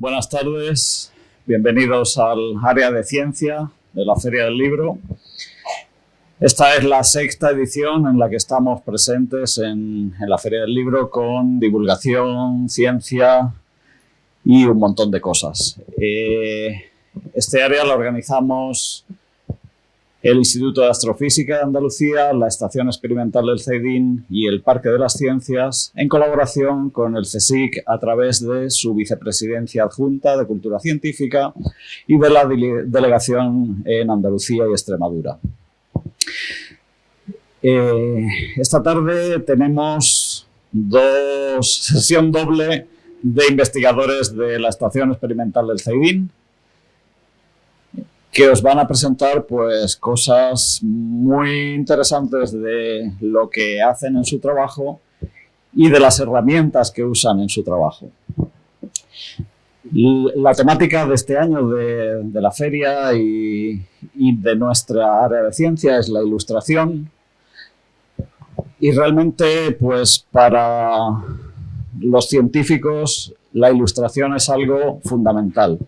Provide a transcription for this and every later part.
Buenas tardes, bienvenidos al área de ciencia de la Feria del Libro. Esta es la sexta edición en la que estamos presentes en, la Feria del Libro con divulgación, ciencia y un montón de cosas. Eh, este área lo organizamos el Instituto de Astrofísica de Andalucía, la Estación Experimental del CEDIN y el Parque de las Ciencias, en colaboración con el CSIC a través de su vicepresidencia adjunta de Cultura Científica y de la delegación en Andalucía y Extremadura. Eh, esta tarde tenemos dos sesión doble de investigadores de la Estación Experimental del CEDIN, que os van a presentar pues cosas muy interesantes de lo que hacen en su trabajo y de las herramientas que usan en su trabajo. La temática de este año de, la feria y, y, de nuestra área de ciencia es la ilustración y realmente pues para los científicos la ilustración es algo fundamental.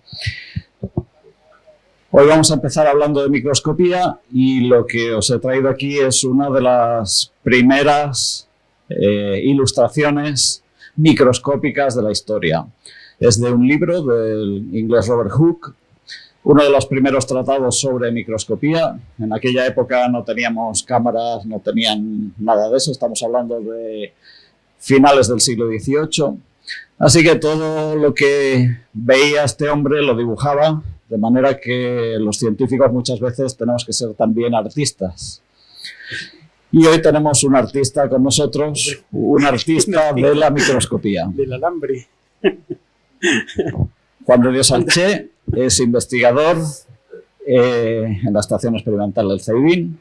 Hoy vamos a empezar hablando de microscopía y lo que os he traído aquí es una de las primeras eh, ilustraciones microscópicas de la historia. Es de un libro del inglés Robert Hooke, uno de los primeros tratados sobre microscopía. En aquella época no teníamos cámaras, no tenían nada de eso, estamos hablando de finales del siglo XVIII. Así que todo lo que veía este hombre lo dibujaba de manera que los científicos muchas veces tenemos que ser también artistas. Y hoy tenemos un artista con nosotros, un artista de la microscopía. Del alambre. Juan de Dios Alché es investigador eh, en la Estación Experimental del CEIBIN.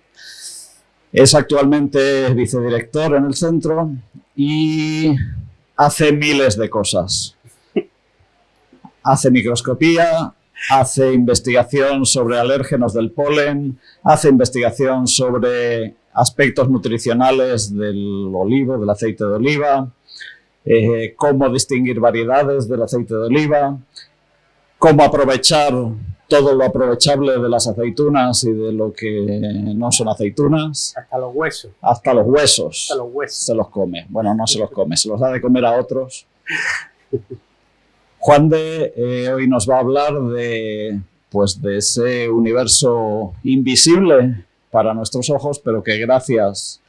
Es actualmente vicedirector en el centro y hace miles de cosas. Hace microscopía, hace investigación sobre alérgenos del polen, hace investigación sobre aspectos nutricionales del olivo, del aceite de oliva, eh, cómo distinguir variedades del aceite de oliva, cómo aprovechar todo lo aprovechable de las aceitunas y de lo que no son aceitunas. Hasta los huesos. Hasta los huesos. Hasta los huesos. Se los come. Bueno, no se los come, se los da de comer a otros. Juan de eh, hoy nos va a hablar de, pues, de ese universo invisible para nuestros ojos, pero que gracias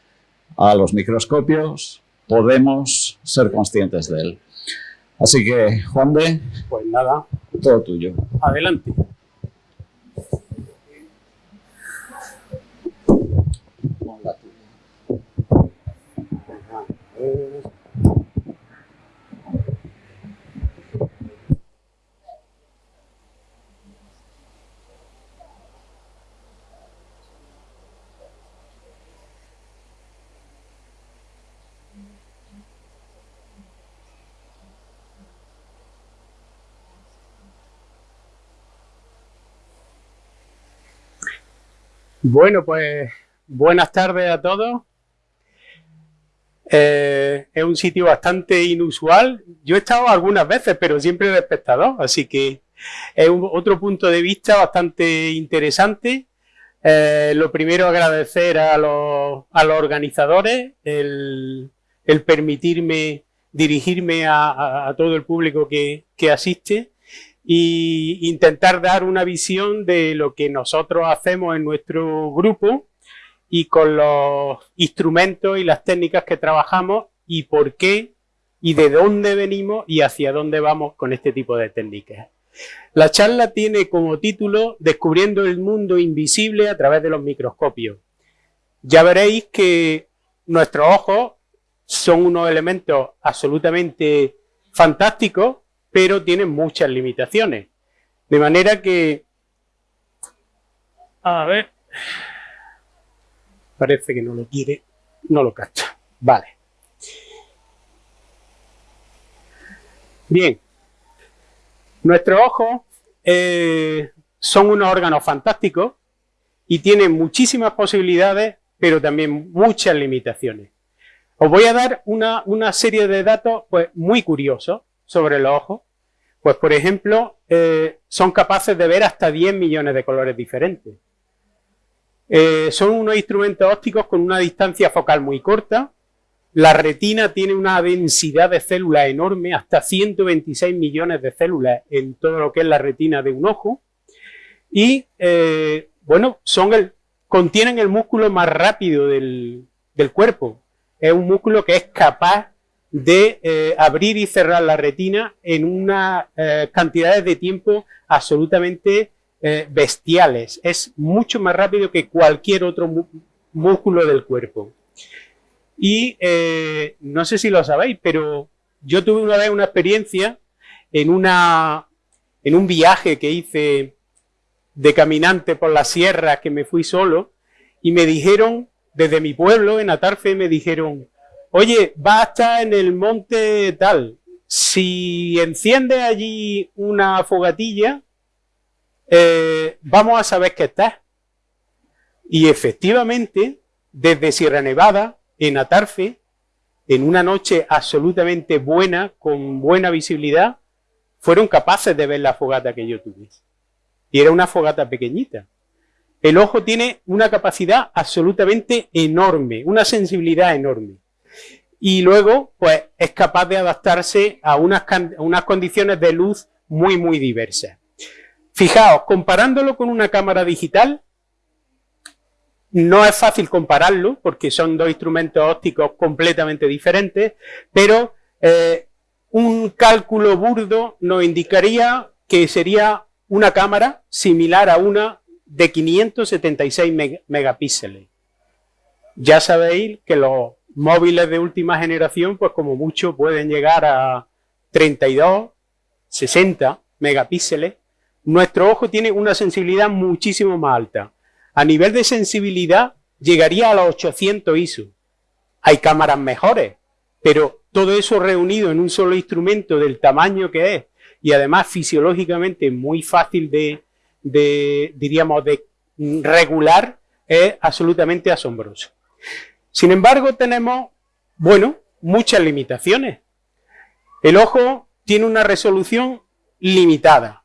a los microscopios podemos ser conscientes de él. Así que, Juan de... Pues nada. Todo tuyo. Adelante. Bueno, pues buenas tardes a todos. Eh, es un sitio bastante inusual. Yo he estado algunas veces, pero siempre de espectador, así que es otro punto de vista bastante interesante. Eh, lo primero, agradecer a los, organizadores el, permitirme dirigirme a, todo el público que asiste y intentar dar una visión de lo que nosotros hacemos en nuestro grupo y con los instrumentos y las técnicas que trabajamos y por qué y de dónde venimos y hacia dónde vamos con este tipo de técnicas. La charla tiene como título Descubriendo el mundo invisible a través de los microscopios. Ya veréis que nuestros ojos son unos elementos absolutamente fantásticos pero tiene muchas limitaciones. De manera que... A ver... Parece que no lo quiere, no lo cacha. Vale. Bien. Nuestros ojos eh, son unos órganos fantásticos y tienen muchísimas posibilidades, pero también muchas limitaciones. Os voy a dar una, una serie de datos pues, muy curiosos sobre los ojos Pues, por ejemplo, eh, son capaces de ver hasta 10 millones de colores diferentes. Eh, son unos instrumentos ópticos con una distancia focal muy corta. La retina tiene una densidad de células enorme, hasta 126 millones de células en todo lo que es la retina de un ojo. Y, eh, bueno, son el, contienen el músculo más rápido del, cuerpo. Es un músculo que es capaz de eh, abrir y cerrar la retina en unas eh, cantidades de tiempo absolutamente eh, bestiales. Es mucho más rápido que cualquier otro músculo del cuerpo. Y no sé si lo sabéis, pero yo tuve una vez una experiencia en, una, en un viaje que hice de caminante por las sierras que me fui solo y me dijeron, desde mi pueblo, en Atarfe, me dijeron, oye, va a estar en el monte tal, si enciende allí una fogatilla, eh, vamos a saber que estás. Y efectivamente, desde Sierra Nevada, en Atarfe, en una noche absolutamente buena, con buena visibilidad, fueron capaces de ver la fogata que yo tuve. Y era una fogata pequeñita. El ojo tiene una capacidad absolutamente enorme, una sensibilidad enorme y luego pues es capaz de adaptarse a unas, unas condiciones de luz muy muy diversas. Fijaos, comparándolo con una cámara digital, no es fácil compararlo porque son dos instrumentos ópticos completamente diferentes, pero eh, un cálculo burdo nos indicaría que sería una cámara similar a una de 576 megapíxeles. Ya sabéis que los móviles de última generación, pues como mucho pueden llegar a 32, 60 megapíxeles. Nuestro ojo tiene una sensibilidad muchísimo más alta. A nivel de sensibilidad llegaría a los 800 ISO. Hay cámaras mejores, pero todo eso reunido en un solo instrumento del tamaño que es y además fisiológicamente muy fácil de, diríamos, de regular, es absolutamente asombroso. Sin embargo, tenemos, bueno, muchas limitaciones. El ojo tiene una resolución limitada.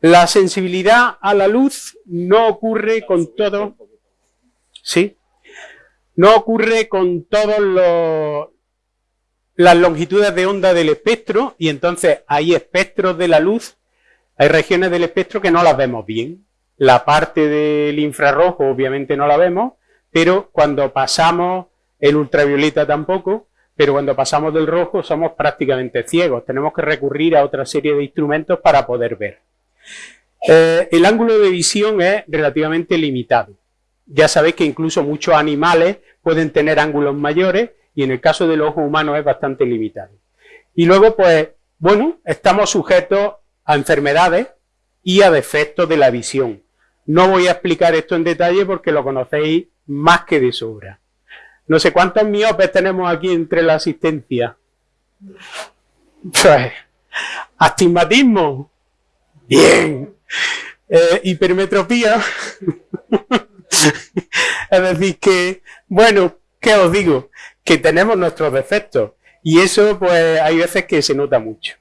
La sensibilidad a la luz no ocurre con todo, ¿sí? No ocurre con todas las longitudes de onda del espectro y entonces hay espectros de la luz, hay regiones del espectro que no las vemos bien. La parte del infrarrojo obviamente no la vemos, pero cuando pasamos el ultravioleta tampoco, pero cuando pasamos del rojo somos prácticamente ciegos, tenemos que recurrir a otra serie de instrumentos para poder ver. Eh, el ángulo de visión es relativamente limitado. Ya sabéis que incluso muchos animales pueden tener ángulos mayores y en el caso del ojo humano es bastante limitado. Y luego, pues, bueno, estamos sujetos a enfermedades y a defectos de la visión. No voy a explicar esto en detalle porque lo conocéis más que de sobra. No sé cuántos miopes tenemos aquí entre la asistencia. Pues, astigmatismo. Bien. Eh, hipermetropía. es decir, que, bueno, ¿qué os digo? Que tenemos nuestros defectos. Y eso, pues, hay veces que se nota mucho.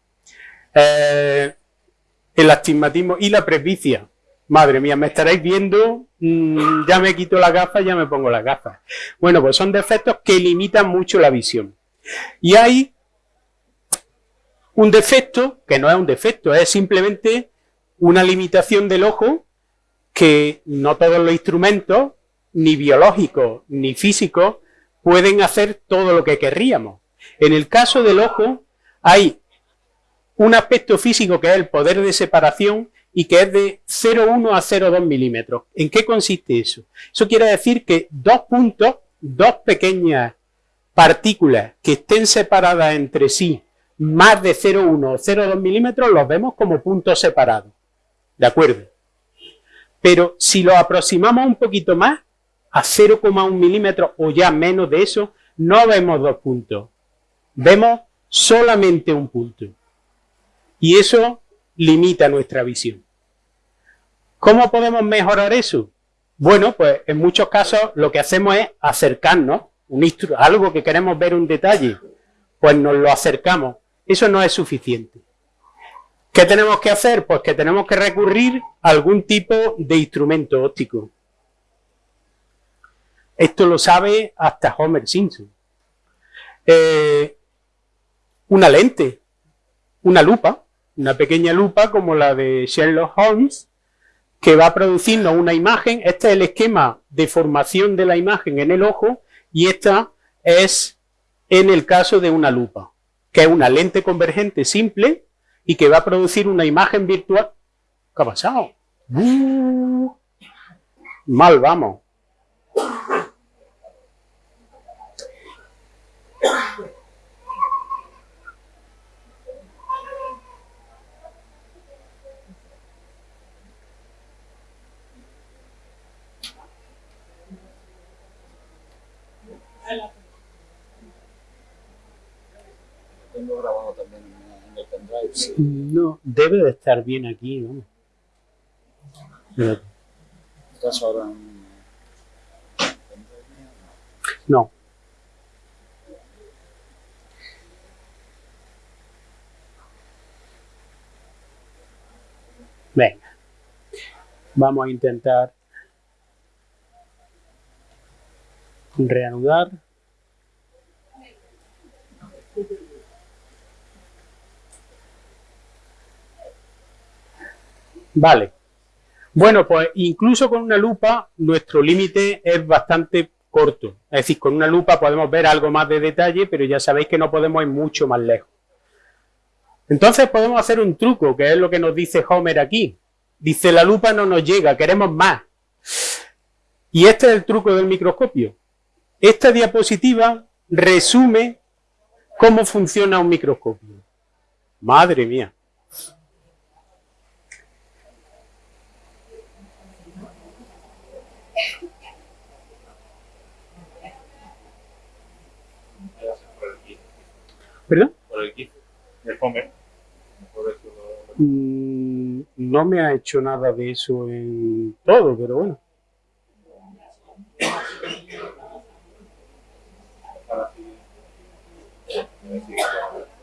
Eh, el astigmatismo y la presbicia. Madre mía, me estaréis viendo, mm, ya me quito las gafas, ya me pongo las gafas. Bueno, pues son defectos que limitan mucho la visión. Y hay un defecto, que no es un defecto, es simplemente una limitación del ojo que no todos los instrumentos, ni biológicos ni físicos, pueden hacer todo lo que querríamos. En el caso del ojo hay un aspecto físico que es el poder de separación y que es de 0,1 a 0,2 milímetros. ¿En qué consiste eso? Eso quiere decir que dos puntos, dos pequeñas partículas que estén separadas entre sí más de 0,1 o 0,2 milímetros los vemos como puntos separados. ¿De acuerdo? Pero si lo aproximamos un poquito más, a 0,1 milímetros o ya menos de eso, no vemos dos puntos. Vemos solamente un punto. Y eso limita nuestra visión. ¿Cómo podemos mejorar eso? Bueno, pues en muchos casos lo que hacemos es acercarnos, algo que queremos ver un detalle, pues nos lo acercamos. Eso no es suficiente. ¿Qué tenemos que hacer? Pues que tenemos que recurrir a algún tipo de instrumento óptico. Esto lo sabe hasta Homer Simpson. Eh, una lente, una lupa, una pequeña lupa como la de Sherlock Holmes, que va a producirnos una imagen. Este es el esquema de formación de la imagen en el ojo y esta es en el caso de una lupa, que es una lente convergente simple y que va a producir una imagen virtual. ¿Qué ha pasado? Uh, mal vamos. Debe de estar bien aquí. ¿no? ¿Estás ahora en No. Venga. Vamos a intentar reanudar. Vale. Bueno, pues incluso con una lupa nuestro límite es bastante corto. Es decir, con una lupa podemos ver algo más de detalle, pero ya sabéis que no podemos ir mucho más lejos. Entonces podemos hacer un truco, que es lo que nos dice Homer aquí. Dice, la lupa no nos llega, queremos más. Y este es el truco del microscopio. Esta diapositiva resume cómo funciona un microscopio. Madre mía. Por el eso lo- Mm, No me ha hecho nada de eso en todo, pero bueno.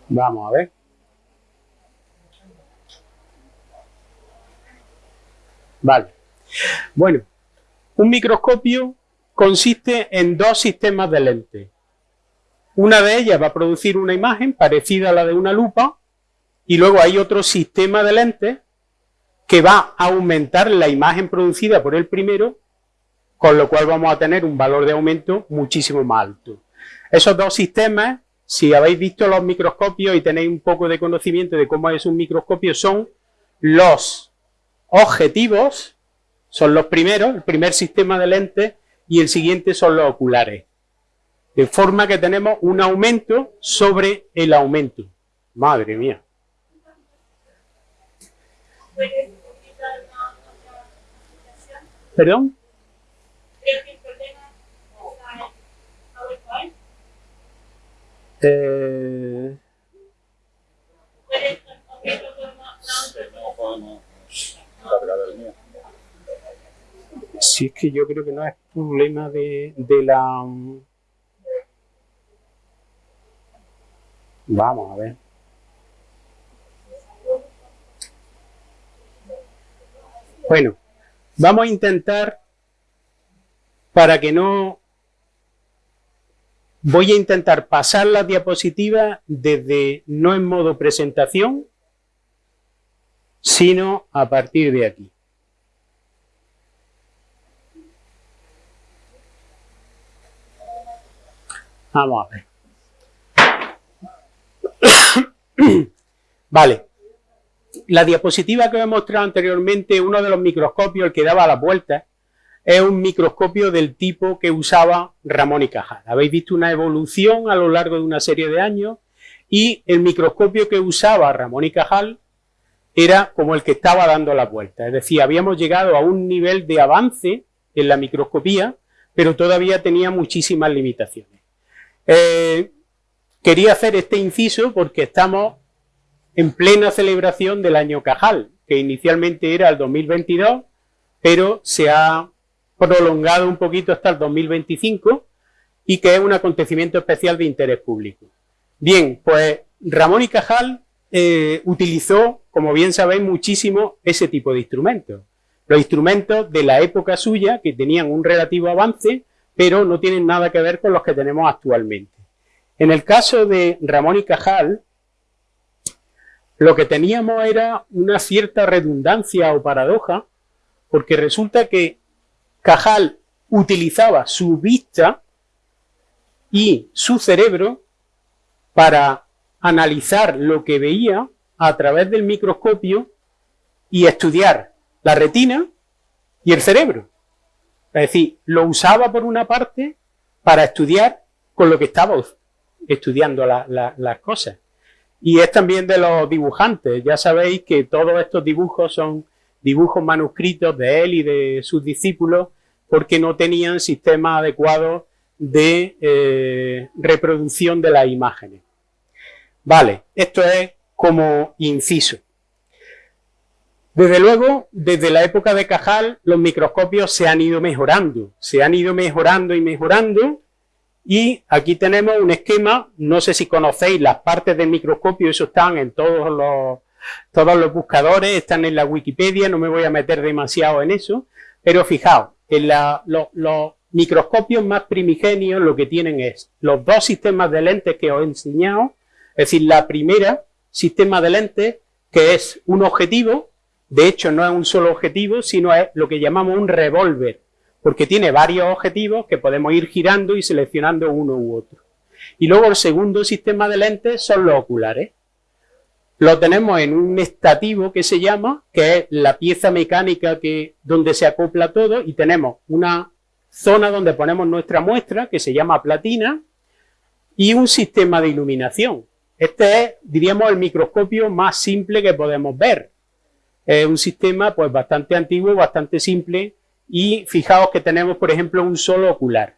Vamos a ver. Vale. Bueno, un microscopio consiste en dos sistemas de lentes. Una de ellas va a producir una imagen parecida a la de una lupa y luego hay otro sistema de lentes que va a aumentar la imagen producida por el primero, con lo cual vamos a tener un valor de aumento muchísimo más alto. Esos dos sistemas, si habéis visto los microscopios y tenéis un poco de conocimiento de cómo es un microscopio, son los objetivos, son los primeros, el primer sistema de lentes, y el siguiente son los oculares. De forma que tenemos un aumento sobre el aumento. Madre mía. ¿Perdón? Eh, si es que yo creo que no es problema de la... Vamos a ver. Bueno, vamos a intentar, para que no... Voy a intentar pasar las diapositivas desde, no en modo presentación, sino a partir de aquí. Vamos a ver. vale. La diapositiva que os he mostrado anteriormente, uno de los microscopios, el que daba las vueltas, es un microscopio del tipo que usaba Ramón y Cajal. Habéis visto una evolución a lo largo de una serie de años y el microscopio que usaba Ramón y Cajal era como el que estaba dando las vueltas. Es decir, habíamos llegado a un nivel de avance en la microscopía, pero todavía tenía muchísimas limitaciones. Eh, quería hacer este inciso porque estamos en plena celebración del año Cajal, que inicialmente era el 2022, pero se ha prolongado un poquito hasta el 2025 y que es un acontecimiento especial de interés público. Bien, pues Ramón y Cajal eh, utilizó como bien sabéis, muchísimo ese tipo de instrumentos. Los instrumentos de la época suya, que tenían un relativo avance, pero no tienen nada que ver con los que tenemos actualmente. En el caso de Ramón y Cajal, lo que teníamos era una cierta redundancia o paradoja, porque resulta que Cajal utilizaba su vista y su cerebro para analizar lo que veía a través del microscopio y estudiar la retina y el cerebro. Es decir, lo usaba por una parte para estudiar con lo que estaba estudiando las cosas. Y es también de los dibujantes. Ya sabéis que todos estos dibujos son dibujos manuscritos de él y de sus discípulos porque no tenían sistema adecuado de eh, reproducción de las imágenes. Vale, esto es como inciso. Desde luego, desde la época de Cajal, los microscopios se han ido mejorando, se han ido mejorando y mejorando, y aquí tenemos un esquema, no sé si conocéis las partes del microscopio, eso están en todos los, todos los buscadores, están en la Wikipedia, no me voy a meter demasiado en eso, pero fijaos, en los microscopios más primigenios lo que tienen es los dos sistemas de lentes que os he enseñado, es decir, la primera sistema de lentes que es un objetivo, de hecho no es un solo objetivo, sino es lo que llamamos un revólver, porque tiene varios objetivos que podemos ir girando y seleccionando uno u otro. Y luego el segundo sistema de lentes son los oculares. Lo tenemos en un estativo que se llama, que es la pieza mecánica que, donde se acopla todo y tenemos una zona donde ponemos nuestra muestra que se llama platina y un sistema de iluminación. Este es, diríamos, el microscopio más simple que podemos ver. Es un sistema pues bastante antiguo, bastante simple y fijaos que tenemos, por ejemplo, un solo ocular.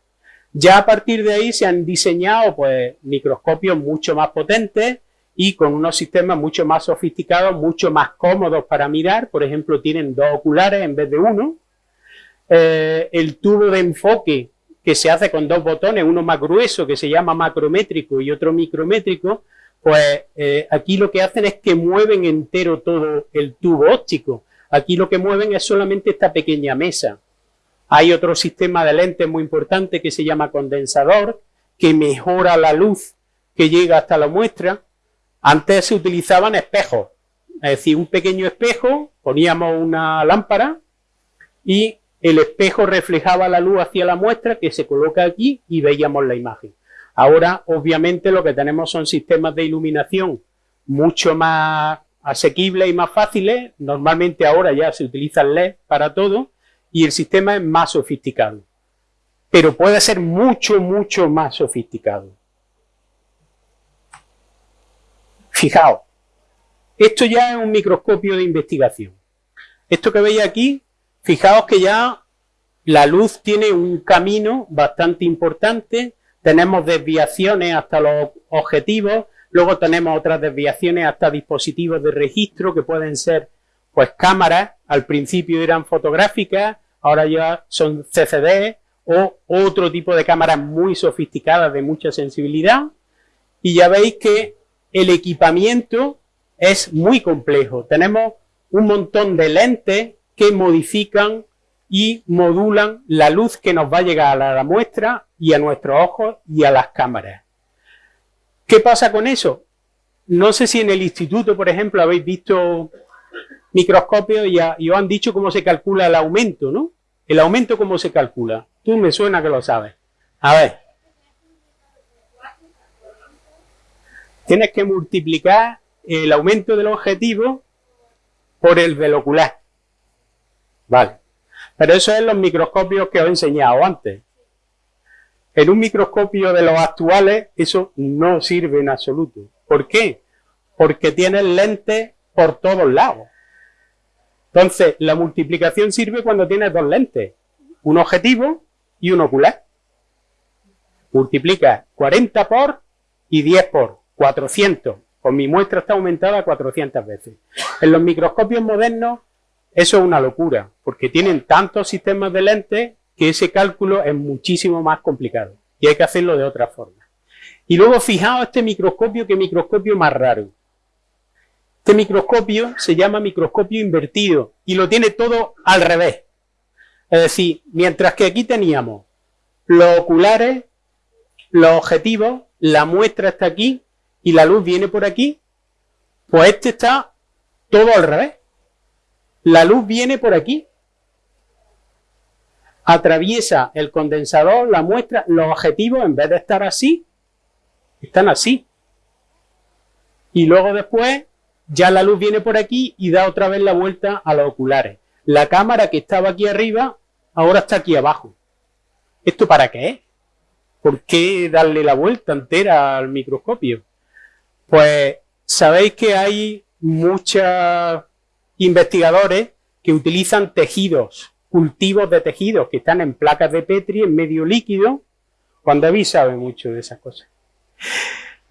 Ya a partir de ahí se han diseñado pues microscopios mucho más potentes y con unos sistemas mucho más sofisticados, mucho más cómodos para mirar. Por ejemplo, tienen dos oculares en vez de uno. Eh, el tubo de enfoque que se hace con dos botones, uno más grueso que se llama macrométrico y otro micrométrico, pues eh, aquí lo que hacen es que mueven entero todo el tubo óptico. Aquí lo que mueven es solamente esta pequeña mesa. Hay otro sistema de lentes muy importante que se llama condensador, que mejora la luz que llega hasta la muestra. Antes se utilizaban espejos, es decir, un pequeño espejo, poníamos una lámpara y el espejo reflejaba la luz hacia la muestra que se coloca aquí y veíamos la imagen. Ahora, obviamente, lo que tenemos son sistemas de iluminación mucho más asequibles y más fáciles. Normalmente ahora ya se utiliza el LED para todo y el sistema es más sofisticado. Pero puede ser mucho, mucho más sofisticado. Fijaos, esto ya es un microscopio de investigación. Esto que veis aquí, fijaos que ya la luz tiene un camino bastante importante tenemos desviaciones hasta los objetivos, luego tenemos otras desviaciones hasta dispositivos de registro que pueden ser pues cámaras, al principio eran fotográficas, ahora ya son CCD o otro tipo de cámaras muy sofisticadas de mucha sensibilidad y ya veis que el equipamiento es muy complejo. Tenemos un montón de lentes que modifican y modulan la luz que nos va a llegar a la muestra y a nuestros ojos y a las cámaras. ¿Qué pasa con eso? No sé si en el instituto, por ejemplo, habéis visto microscopios y, os han dicho cómo se calcula el aumento, ¿no? El aumento, ¿cómo se calcula? Tú me suena que lo sabes. A ver. Tienes que multiplicar el aumento del objetivo por el del ocular. Vale. Pero eso es los microscopios que os he enseñado antes. En un microscopio de los actuales eso no sirve en absoluto. ¿Por qué? Porque tienen lentes por todos lados. Entonces, la multiplicación sirve cuando tienes dos lentes, un objetivo y un ocular. Multiplica 40 por y 10 por, 400. Con mi muestra está aumentada 400 veces. En los microscopios modernos eso es una locura, porque tienen tantos sistemas de lentes que ese cálculo es muchísimo más complicado y hay que hacerlo de otra forma. Y luego fijaos este microscopio, que microscopio más raro. Este microscopio se llama microscopio invertido y lo tiene todo al revés. Es decir, mientras que aquí teníamos los oculares, los objetivos, la muestra está aquí y la luz viene por aquí, pues este está todo al revés. La luz viene por aquí, atraviesa el condensador, la muestra, los objetivos en vez de estar así, están así. Y luego después ya la luz viene por aquí y da otra vez la vuelta a los oculares. La cámara que estaba aquí arriba, ahora está aquí abajo. ¿Esto para qué? ¿Por qué darle la vuelta entera al microscopio? Pues sabéis que hay muchos investigadores que utilizan tejidos, cultivos de tejidos que están en placas de Petri, en medio líquido. Juan David sabe mucho de esas cosas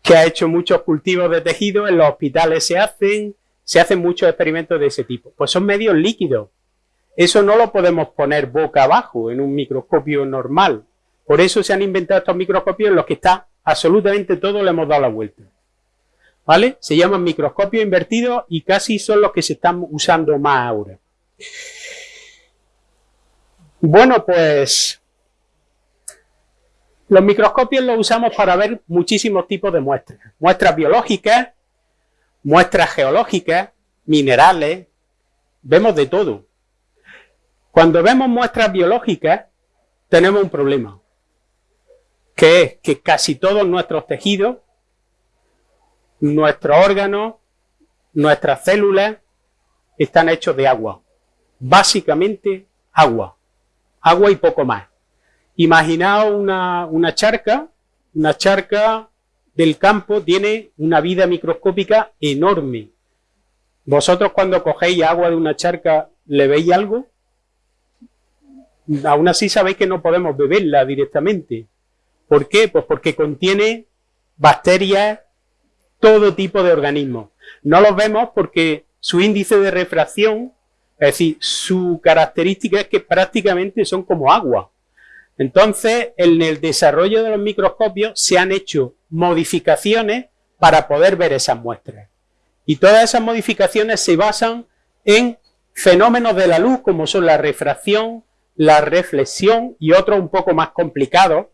que ha hecho muchos cultivos de tejido, en los hospitales se hacen, se hacen muchos experimentos de ese tipo. Pues son medios líquidos. Eso no lo podemos poner boca abajo en un microscopio normal. Por eso se han inventado estos microscopios en los que está absolutamente todo, le hemos dado la vuelta. ¿Vale? Se llaman microscopios invertidos y casi son los que se están usando más ahora. Bueno, pues los microscopios los usamos para ver muchísimos tipos de muestras. Muestras biológicas, muestras geológicas, minerales, vemos de todo. Cuando vemos muestras biológicas, tenemos un problema, que es que casi todos nuestros tejidos, nuestros órganos, nuestras células, están hechos de agua. Básicamente agua. Agua y poco más. Imaginaos una, charca, una charca del campo tiene una vida microscópica enorme. ¿Vosotros cuando cogéis agua de una charca le veis algo? Aún así sabéis que no podemos beberla directamente. ¿Por qué? Pues porque contiene bacterias, todo tipo de organismos. No los vemos porque su índice de refracción, es decir, su característica es que prácticamente son como agua. Entonces, en el desarrollo de los microscopios se han hecho modificaciones para poder ver esas muestras. Y todas esas modificaciones se basan en fenómenos de la luz como son la refracción, la reflexión y otros un poco más complicados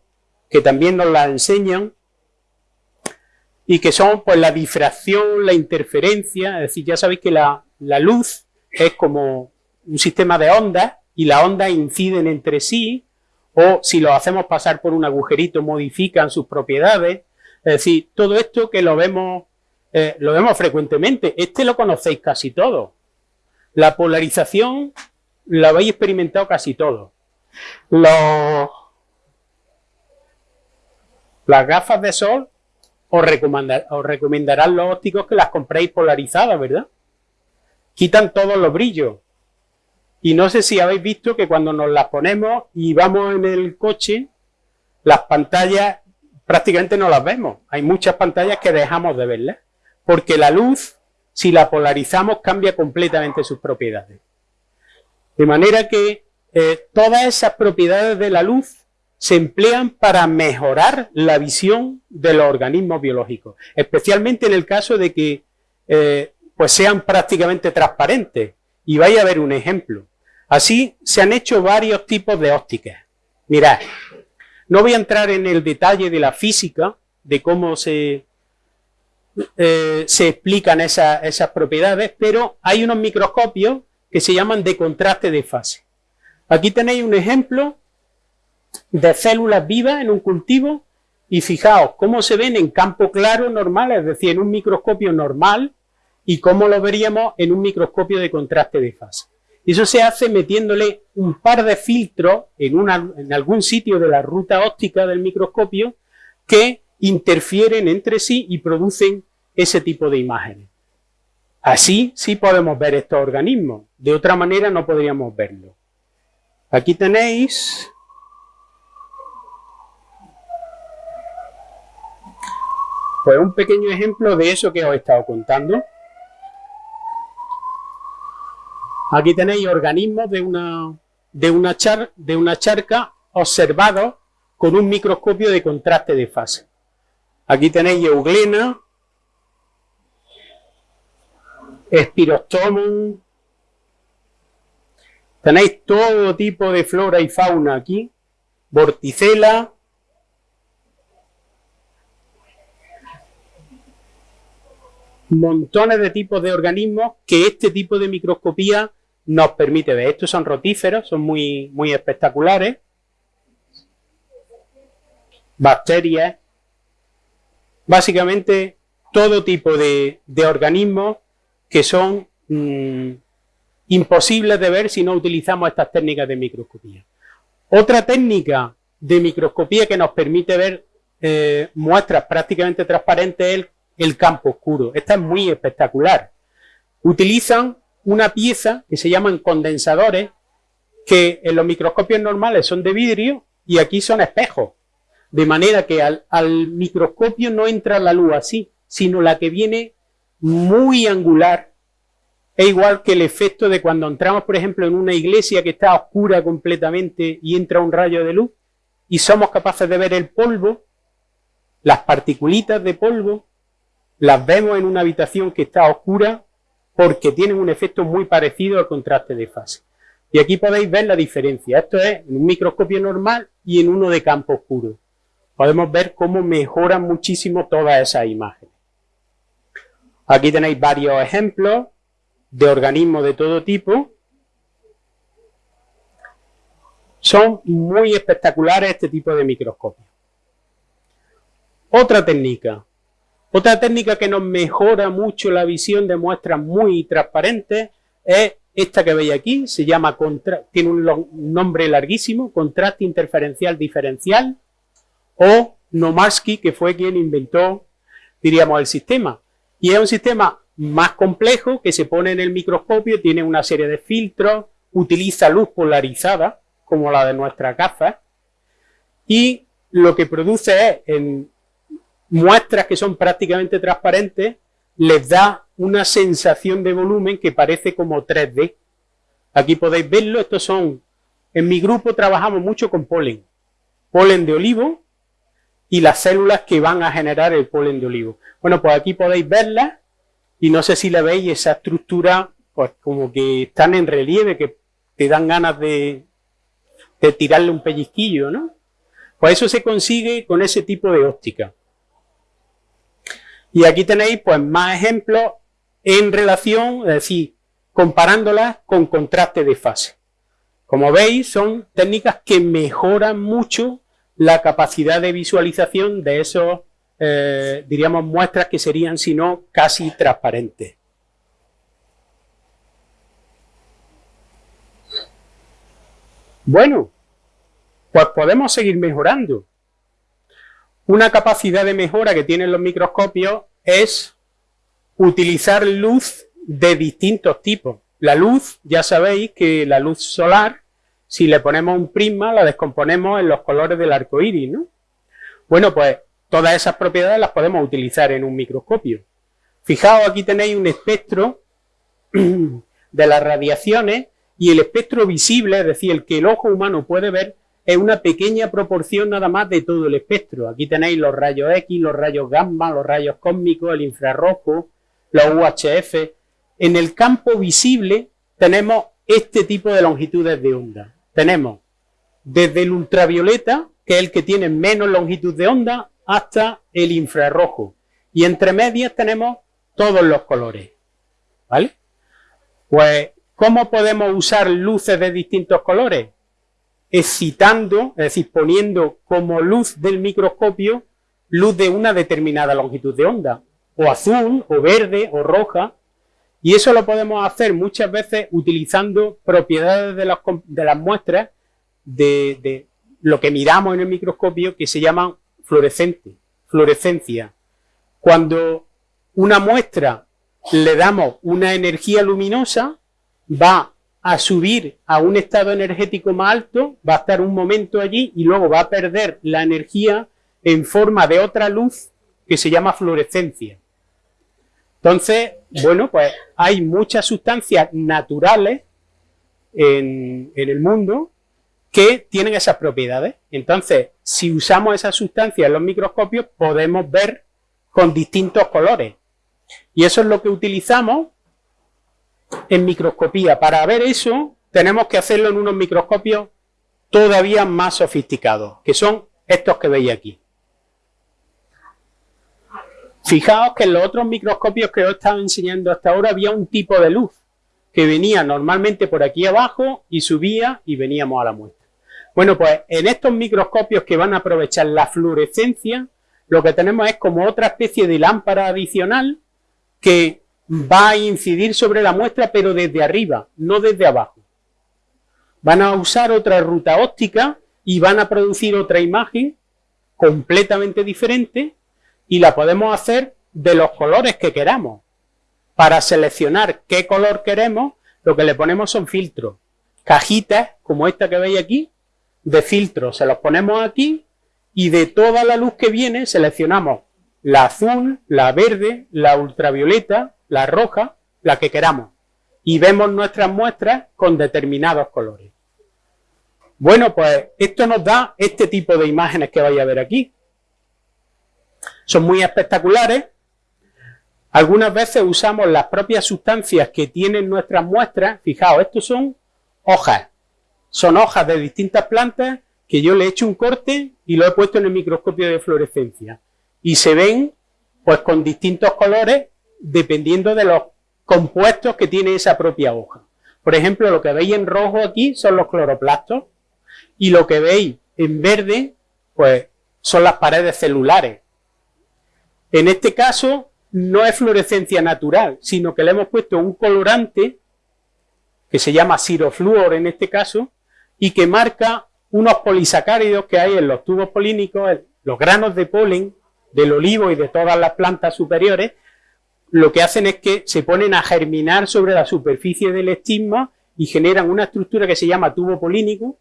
que también nos la enseñan y que son pues la difracción, la interferencia, es decir, ya sabéis que la, la luz es como un sistema de ondas y las ondas inciden entre sí o si lo hacemos pasar por un agujerito modifican sus propiedades. Es decir, todo esto que lo vemos, eh, lo vemos frecuentemente. Este lo conocéis casi todo. La polarización la habéis experimentado casi todo. las gafas de sol os recomendarán los ópticos que las compréis polarizadas, ¿verdad? Quitan todos los brillos. Y no sé si habéis visto que cuando nos las ponemos y vamos en el coche, las pantallas prácticamente no las vemos. Hay muchas pantallas que dejamos de verlas. Porque la luz, si la polarizamos, cambia completamente sus propiedades. De manera que eh, todas esas propiedades de la luz se emplean para mejorar la visión de los organismos biológicos. Especialmente en el caso de que eh, pues sean prácticamente transparentes. Y vaya a ver un ejemplo. Así se han hecho varios tipos de ópticas. Mirad, no voy a entrar en el detalle de la física, de cómo se, eh, se explican esas propiedades, pero hay unos microscopios que se llaman de contraste de fase. Aquí tenéis un ejemplo de células vivas en un cultivo y fijaos cómo se ven en campo claro normal, es decir, en un microscopio normal y cómo lo veríamos en un microscopio de contraste de fase. Eso se hace metiéndole un par de filtros en, en algún sitio de la ruta óptica del microscopio que interfieren entre sí y producen ese tipo de imágenes. Así sí podemos ver estos organismos, de otra manera no podríamos verlo. Aquí tenéis pues un pequeño ejemplo de eso que os he estado contando. Aquí tenéis organismos de una, de una, charca observados con un microscopio de contraste de fase. Aquí tenéis euglena, Spirostomum. Tenéis todo tipo de flora y fauna aquí. Vorticela. Montones de tipos de organismos que este tipo de microscopía nos permite ver. Estos son rotíferos, son muy, muy espectaculares. Bacterias. Básicamente todo tipo de, organismos que son mm, imposibles de ver si no utilizamos estas técnicas de microscopía. Otra técnica de microscopía que nos permite ver eh, muestras prácticamente transparentes es el, el campo oscuro. Esta es muy espectacular. Utilizan una pieza que se llaman condensadores, que en los microscopios normales son de vidrio y aquí son espejos. De manera que al, microscopio no entra la luz así, sino la que viene muy angular. Es igual que el efecto de cuando entramos, por ejemplo, en una iglesia que está oscura completamente y entra un rayo de luz y somos capaces de ver el polvo, las particulitas de polvo, las vemos en una habitación que está oscura porque tienen un efecto muy parecido al contraste de fase. Y aquí podéis ver la diferencia. Esto es en un microscopio normal y en uno de campo oscuro. Podemos ver cómo mejoran muchísimo todas esas imágenes. Aquí tenéis varios ejemplos de organismos de todo tipo. Son muy espectaculares este tipo de microscopios. Otra técnica, otra técnica que nos mejora mucho la visión de muestras muy transparentes es esta que veis aquí, se llama, tiene un nombre larguísimo, contraste interferencial diferencial, o Nomarsky, que fue quien inventó, diríamos, el sistema. Y es un sistema más complejo que se pone en el microscopio, tiene una serie de filtros, utiliza luz polarizada, como la de nuestra gafas, y lo que produce es, en muestras que son prácticamente transparentes, les da una sensación de volumen que parece como 3D. Aquí podéis verlo, estos son, en mi grupo trabajamos mucho con polen, polen de olivo y las células que van a generar el polen de olivo. Bueno, pues aquí podéis verlas y no sé si le veis esa estructura, pues como que están en relieve, que te dan ganas de, de tirarle un pellizquillo, ¿no? Pues eso se consigue con ese tipo de óptica. Y aquí tenéis pues más ejemplos en relación, es decir, comparándolas con contraste de fase. Como veis, son técnicas que mejoran mucho la capacidad de visualización de esos, eh, diríamos, muestras que serían, si no, casi transparentes. Bueno, pues podemos seguir mejorando. Una capacidad de mejora que tienen los microscopios es utilizar luz de distintos tipos. La luz, ya sabéis que la luz solar, si le ponemos un prisma, la descomponemos en los colores del arco iris, ¿no? Bueno, pues todas esas propiedades las podemos utilizar en un microscopio. Fijaos, aquí tenéis un espectro de las radiaciones y el espectro visible, es decir, el que el ojo humano puede ver, es una pequeña proporción nada más de todo el espectro. Aquí tenéis los rayos X, los rayos gamma, los rayos cósmicos, el infrarrojo, los UHF. En el campo visible tenemos este tipo de longitudes de onda. Tenemos desde el ultravioleta, que es el que tiene menos longitud de onda, hasta el infrarrojo. Y entre medias tenemos todos los colores. ¿Vale? Pues, ¿cómo podemos usar luces de distintos colores? Excitando, es decir, poniendo como luz del microscopio luz de una determinada longitud de onda, o azul, o verde, o roja, y eso lo podemos hacer muchas veces utilizando propiedades de las, muestras de, de, lo que miramos en el microscopio que se llaman fluorescente, fluorescencia. Cuando una muestra le damos una energía luminosa, va a subir a un estado energético más alto, va a estar un momento allí y luego va a perder la energía en forma de otra luz que se llama fluorescencia. Entonces, bueno, pues hay muchas sustancias naturales en, en el mundo que tienen esas propiedades. Entonces, si usamos esas sustancias en los microscopios, podemos ver con distintos colores. Y eso es lo que utilizamos en microscopía. Para ver eso, tenemos que hacerlo en unos microscopios todavía más sofisticados, que son estos que veis aquí. Fijaos que en los otros microscopios que os he estado enseñando hasta ahora había un tipo de luz que venía normalmente por aquí abajo y subía y veníamos a la muestra. Bueno, pues en estos microscopios que van a aprovechar la fluorescencia, lo que tenemos es como otra especie de lámpara adicional que va a incidir sobre la muestra, pero desde arriba, no desde abajo. Van a usar otra ruta óptica y van a producir otra imagen completamente diferente y la podemos hacer de los colores que queramos. Para seleccionar qué color queremos, lo que le ponemos son filtros. Cajitas, como esta que veis aquí, de filtros. Se los ponemos aquí y de toda la luz que viene seleccionamos la azul, la verde, la ultravioleta, la roja, la que queramos. Y vemos nuestras muestras con determinados colores. Bueno, pues esto nos da este tipo de imágenes que vais a ver aquí. Son muy espectaculares. Algunas veces usamos las propias sustancias que tienen nuestras muestras. Fijaos, estos son hojas. Son hojas de distintas plantas que yo le he hecho un corte y lo he puesto en el microscopio de fluorescencia. Y se ven pues con distintos colores dependiendo de los compuestos que tiene esa propia hoja. Por ejemplo, lo que veis en rojo aquí son los cloroplastos y lo que veis en verde pues son las paredes celulares. En este caso no es fluorescencia natural, sino que le hemos puesto un colorante que se llama sirofluor en este caso y que marca unos polisacáridos que hay en los tubos polínicos, los granos de polen del olivo y de todas las plantas superiores, lo que hacen es que se ponen a germinar sobre la superficie del estigma y generan una estructura que se llama tubo polínico,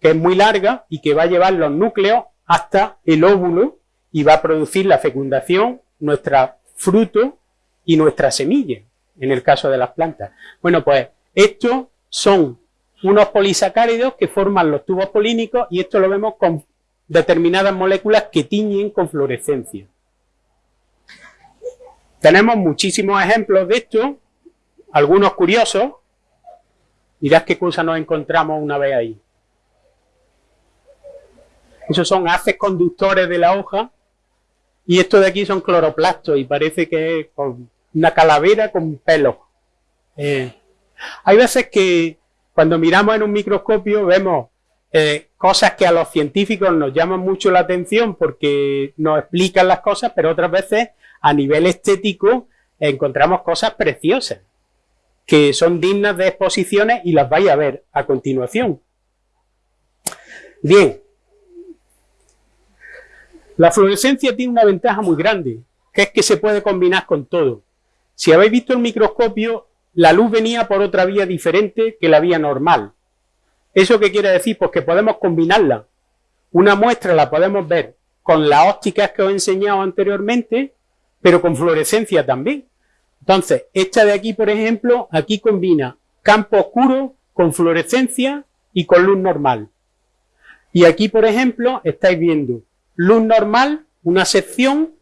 que es muy larga y que va a llevar los núcleos hasta el óvulo y va a producir la fecundación, nuestra fruto y nuestra semilla, en el caso de las plantas. Bueno, pues estos son unos polisacáridos que forman los tubos polínicos y esto lo vemos con determinadas moléculas que tiñen con fluorescencia. Tenemos muchísimos ejemplos de esto, algunos curiosos. Mirad qué cosa nos encontramos una vez ahí. Esos son haces conductores de la hoja y estos de aquí son cloroplastos y parece que es una calavera con pelo. Eh, hay veces que cuando miramos en un microscopio vemos eh, cosas que a los científicos nos llaman mucho la atención porque nos explican las cosas, pero otras veces a nivel estético encontramos cosas preciosas que son dignas de exposiciones y las vais a ver a continuación. Bien, la fluorescencia tiene una ventaja muy grande, que es que se puede combinar con todo. Si habéis visto el microscopio, la luz venía por otra vía diferente que la vía normal. ¿Eso qué quiere decir? Pues que podemos combinarla. Una muestra la podemos ver con las ópticas que os he enseñado anteriormente, pero con fluorescencia también. Entonces, esta de aquí, por ejemplo, aquí combina campo oscuro con fluorescencia y con luz normal. Y aquí, por ejemplo, estáis viendo luz normal, una sección,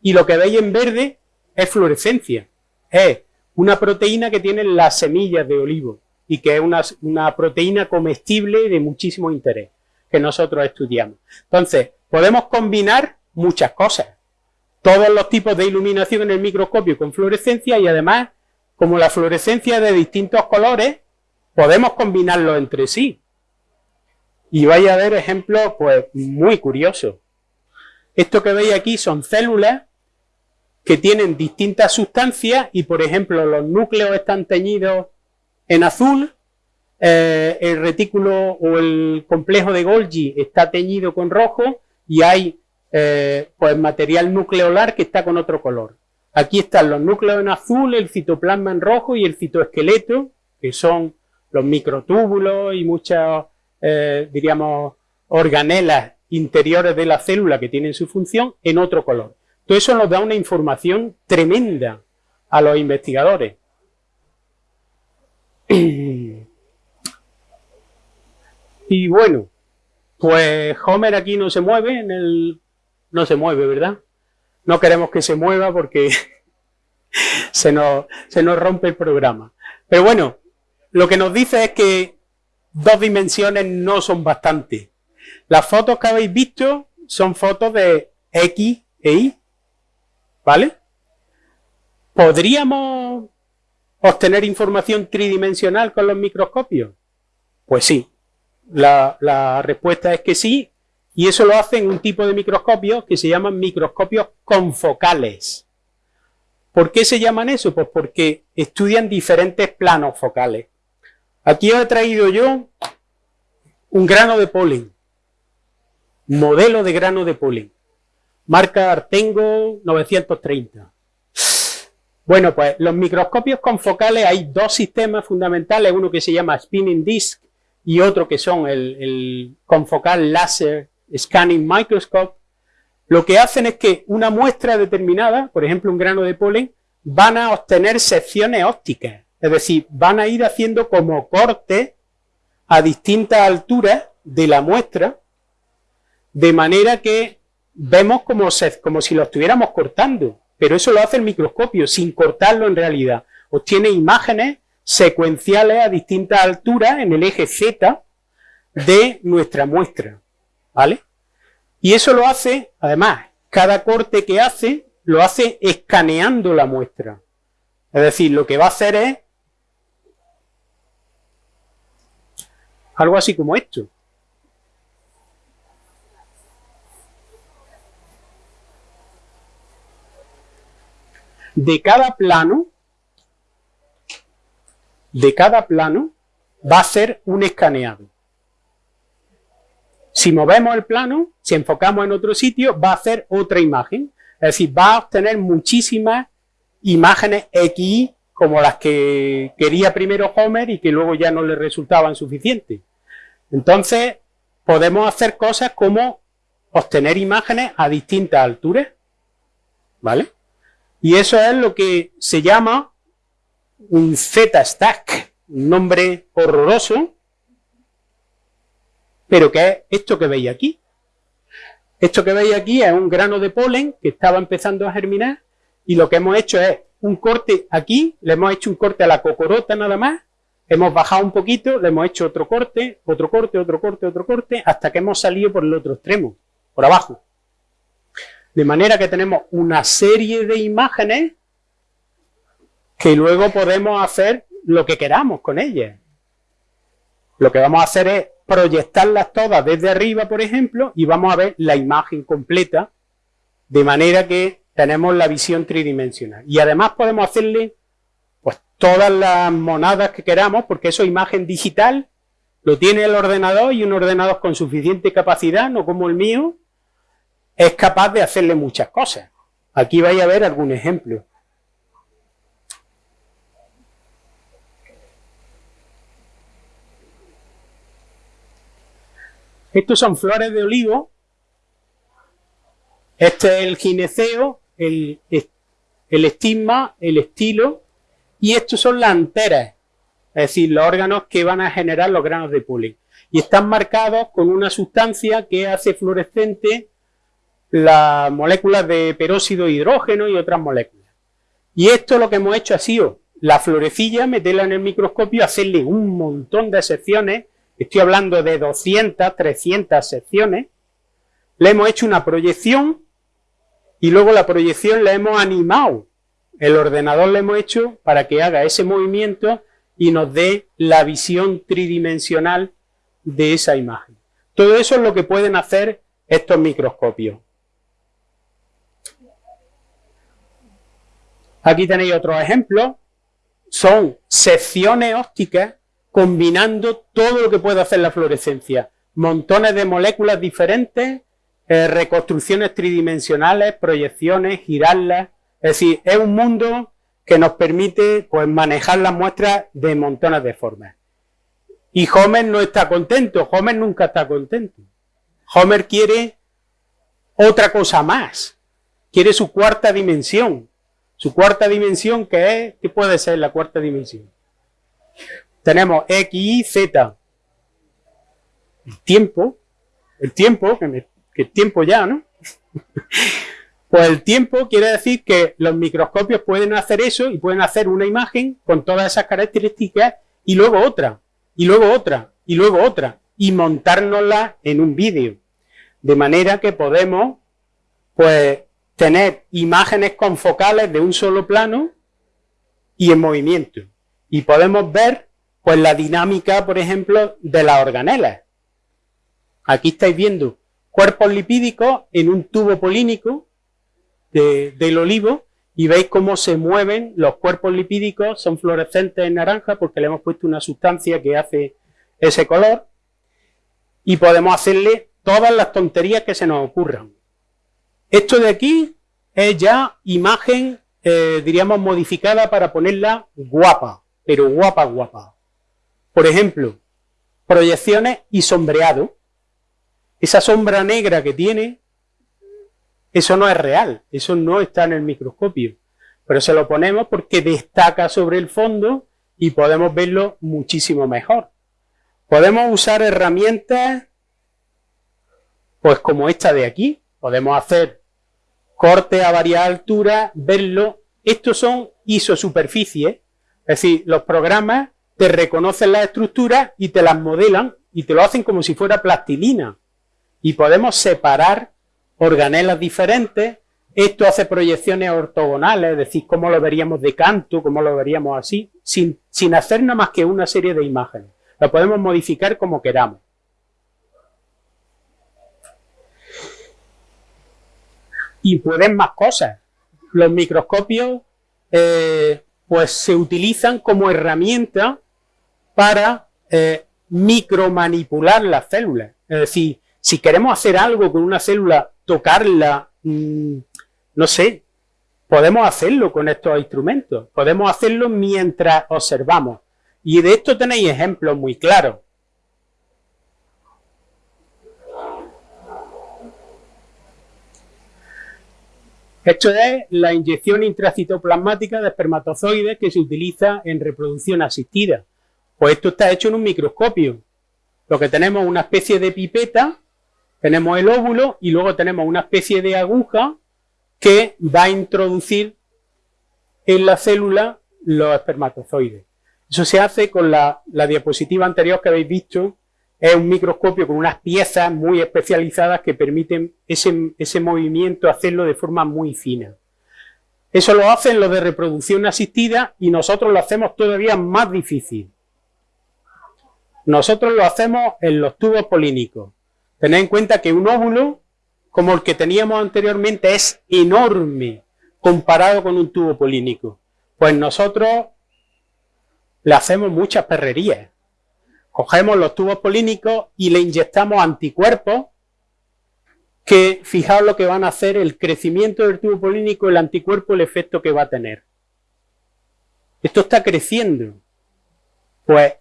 y lo que veis en verde es fluorescencia. Es una proteína que tiene las semillas de olivo y que es una, una proteína comestible de muchísimo interés que nosotros estudiamos. Entonces, podemos combinar muchas cosas. Todos los tipos de iluminación en el microscopio con fluorescencia y además, como la fluorescencia de distintos colores, podemos combinarlos entre sí. Y vais a ver ejemplos pues muy curiosos. Esto que veis aquí son células que tienen distintas sustancias y, por ejemplo, los núcleos están teñidos en azul, eh, el retículo o el complejo de Golgi está teñido con rojo y hay eh, pues material nucleolar que está con otro color. Aquí están los núcleos en azul, el citoplasma en rojo y el citoesqueleto, que son los microtúbulos y muchas, eh, diríamos, organelas interiores de la célula que tienen su función en otro color. Todo eso nos da una información tremenda a los investigadores. Y bueno, pues Homer aquí no se mueve, en el... no se mueve, ¿verdad? No queremos que se mueva porque se, nos, se nos rompe el programa. Pero bueno, lo que nos dice es que dos dimensiones no son bastante. Las fotos que habéis visto son fotos de X e Y, ¿vale? ¿Podríamos obtener información tridimensional con los microscopios? Pues sí, la, la respuesta es que sí, y eso lo hacen un tipo de microscopios que se llaman microscopios confocales. ¿Por qué se llaman eso? Pues porque estudian diferentes planos focales. Aquí he traído yo un grano de polen, modelo de grano de polen, marca Artengo 930. Bueno, pues los microscopios confocales hay dos sistemas fundamentales, uno que se llama spinning disk y otro que son el, confocal laser scanning microscope, lo que hacen es que una muestra determinada, por ejemplo un grano de polen, van a obtener secciones ópticas, es decir, van a ir haciendo como cortes a distintas alturas de la muestra, de manera que vemos como, como si lo estuviéramos cortando, pero eso lo hace el microscopio sin cortarlo en realidad. Obtiene imágenes secuenciales a distintas alturas en el eje Z de nuestra muestra. ¿Vale? Y eso lo hace, además, cada corte que hace, lo hace escaneando la muestra. Es decir, lo que va a hacer es algo así como esto. De cada plano, de cada plano, va a ser un escaneado. Si movemos el plano, si enfocamos en otro sitio, va a hacer otra imagen. Es decir, va a obtener muchísimas imágenes X como las que quería primero Homer y que luego ya no le resultaban suficientes. Entonces, podemos hacer cosas como obtener imágenes a distintas alturas. ¿Vale? Y eso es lo que se llama un Z-stack, un nombre horroroso, pero que es esto que veis aquí. Esto que veis aquí es un grano de polen que estaba empezando a germinar y lo que hemos hecho es un corte aquí, le hemos hecho un corte a la cocorota nada más, hemos bajado un poquito, le hemos hecho otro corte, otro corte, otro corte, otro corte, hasta que hemos salido por el otro extremo, por abajo. De manera que tenemos una serie de imágenes que luego podemos hacer lo que queramos con ellas. Lo que vamos a hacer es proyectarlas todas desde arriba, por ejemplo, y vamos a ver la imagen completa, de manera que tenemos la visión tridimensional. Y además podemos hacerle pues todas las monadas que queramos, porque eso es imagen digital, lo tiene el ordenador y un ordenador con suficiente capacidad, no como el mío, es capaz de hacerle muchas cosas. Aquí vais a ver algún ejemplo. Estos son flores de olivo. Este es el gineceo, el, estigma, el estilo. Y estos son las anteras, es decir, los órganos que van a generar los granos de polen. Y están marcados con una sustancia que hace fluorescente las moléculas de peróxido de hidrógeno y otras moléculas. Y esto lo que hemos hecho ha sido la florecilla, meterla en el microscopio, hacerle un montón de secciones estoy hablando de 200, 300 secciones, le hemos hecho una proyección y luego la proyección la hemos animado. El ordenador le hemos hecho para que haga ese movimiento y nos dé la visión tridimensional de esa imagen. Todo eso es lo que pueden hacer estos microscopios. Aquí tenéis otros ejemplos. Son secciones ópticas combinando todo lo que puede hacer la fluorescencia. Montones de moléculas diferentes, eh, reconstrucciones tridimensionales, proyecciones, girarlas. Es decir, es un mundo que nos permite pues, manejar las muestras de montones de formas. Y Homer no está contento, Homer nunca está contento. Homer quiere otra cosa más, quiere su cuarta dimensión. Su cuarta dimensión, que es? ¿Qué puede ser la cuarta dimensión? Tenemos X, Y, Z. El tiempo, el tiempo, que, el tiempo ya, ¿no? Pues el tiempo quiere decir que los microscopios pueden hacer eso y pueden hacer una imagen con todas esas características y luego otra, y luego otra, y luego otra, y montárnosla en un vídeo. De manera que podemos, pues, tener imágenes confocales de un solo plano y en movimiento. Y podemos ver, pues, la dinámica, por ejemplo, de las organelas. Aquí estáis viendo cuerpos lipídicos en un tubo polínico del olivo y veis cómo se mueven los cuerpos lipídicos, son fluorescentes en naranja porque le hemos puesto una sustancia que hace ese color y podemos hacerle todas las tonterías que se nos ocurran. Esto de aquí es ya imagen, eh, diríamos, modificada para ponerla guapa, pero guapa, guapa. Por ejemplo, proyecciones y sombreado. Esa sombra negra que tiene, eso no es real, eso no está en el microscopio. Pero se lo ponemos porque destaca sobre el fondo y podemos verlo muchísimo mejor. Podemos usar herramientas pues como esta de aquí. Podemos hacer corte a varias alturas, verlo. Estos son isosuperficies, es decir, los programas te reconocen las estructuras y te las modelan y te lo hacen como si fuera plastilina. Y podemos separar organelas diferentes. Esto hace proyecciones ortogonales, es decir, cómo lo veríamos de canto, cómo lo veríamos así, sin, sin hacer nada más que una serie de imágenes. Lo podemos modificar como queramos. Y pueden más cosas. Los microscopios eh, pues se utilizan como herramienta para eh, micromanipular las células. Es decir, si queremos hacer algo con una célula, tocarla, mm, no sé, podemos hacerlo con estos instrumentos. Podemos hacerlo mientras observamos. Y de esto tenéis ejemplos muy claros. Esto es la inyección intracitoplasmática de espermatozoides que se utiliza en reproducción asistida. Pues esto está hecho en un microscopio. Lo que tenemos es una especie de pipeta, tenemos el óvulo y luego tenemos una especie de aguja que va a introducir en la célula los espermatozoides. Eso se hace con la, diapositiva anterior que habéis visto, es un microscopio con unas piezas muy especializadas que permiten ese, ese, movimiento hacerlo de forma muy fina. Eso lo hacen los de reproducción asistida y nosotros lo hacemos todavía más difícil. Nosotros lo hacemos en los tubos polínicos. Tened en cuenta que un óvulo, como el que teníamos anteriormente, es enorme comparado con un tubo polínico. Pues nosotros le hacemos muchas perrerías. Cogemos los tubos polínicos y le inyectamos anticuerpos que, fijaos lo que van a hacer, el crecimiento del tubo polínico, el anticuerpo, el efecto que va a tener. Esto está creciendo. Pues,